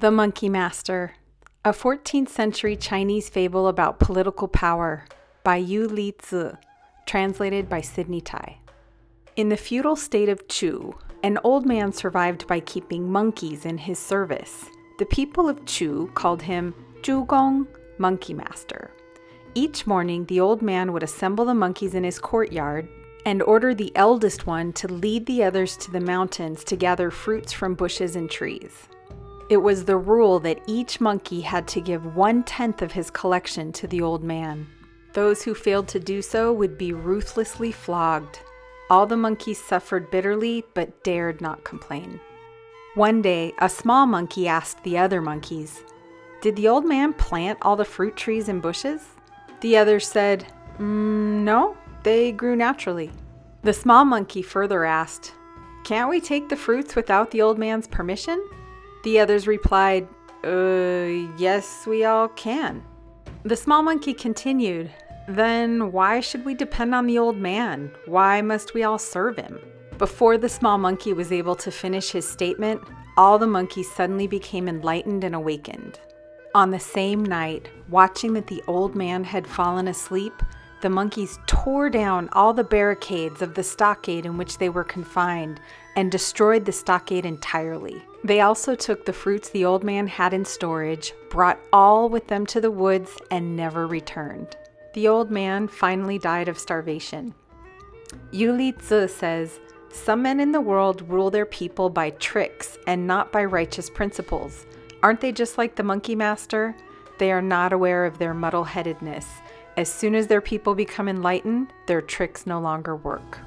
The Monkey Master, a 14th century Chinese fable about political power by Yu Li Zi, translated by Sidney Tai. In the feudal state of Chu, an old man survived by keeping monkeys in his service. The people of Chu called him Ju Gong, Monkey Master. Each morning, the old man would assemble the monkeys in his courtyard and order the eldest one to lead the others to the mountains to gather fruits from bushes and trees. It was the rule that each monkey had to give one tenth of his collection to the old man. Those who failed to do so would be ruthlessly flogged. All the monkeys suffered bitterly but dared not complain. One day, a small monkey asked the other monkeys, Did the old man plant all the fruit trees and bushes? The others said, mm, No, they grew naturally. The small monkey further asked, Can't we take the fruits without the old man's permission? The others replied, Uh, yes, we all can. The small monkey continued, Then why should we depend on the old man? Why must we all serve him? Before the small monkey was able to finish his statement, all the monkeys suddenly became enlightened and awakened. On the same night, watching that the old man had fallen asleep, the monkeys tore down all the barricades of the stockade in which they were confined and destroyed the stockade entirely. They also took the fruits the old man had in storage, brought all with them to the woods, and never returned. The old man finally died of starvation. Yu Li Zi says, Some men in the world rule their people by tricks and not by righteous principles. Aren't they just like the monkey master? They are not aware of their muddle headedness as soon as their people become enlightened, their tricks no longer work.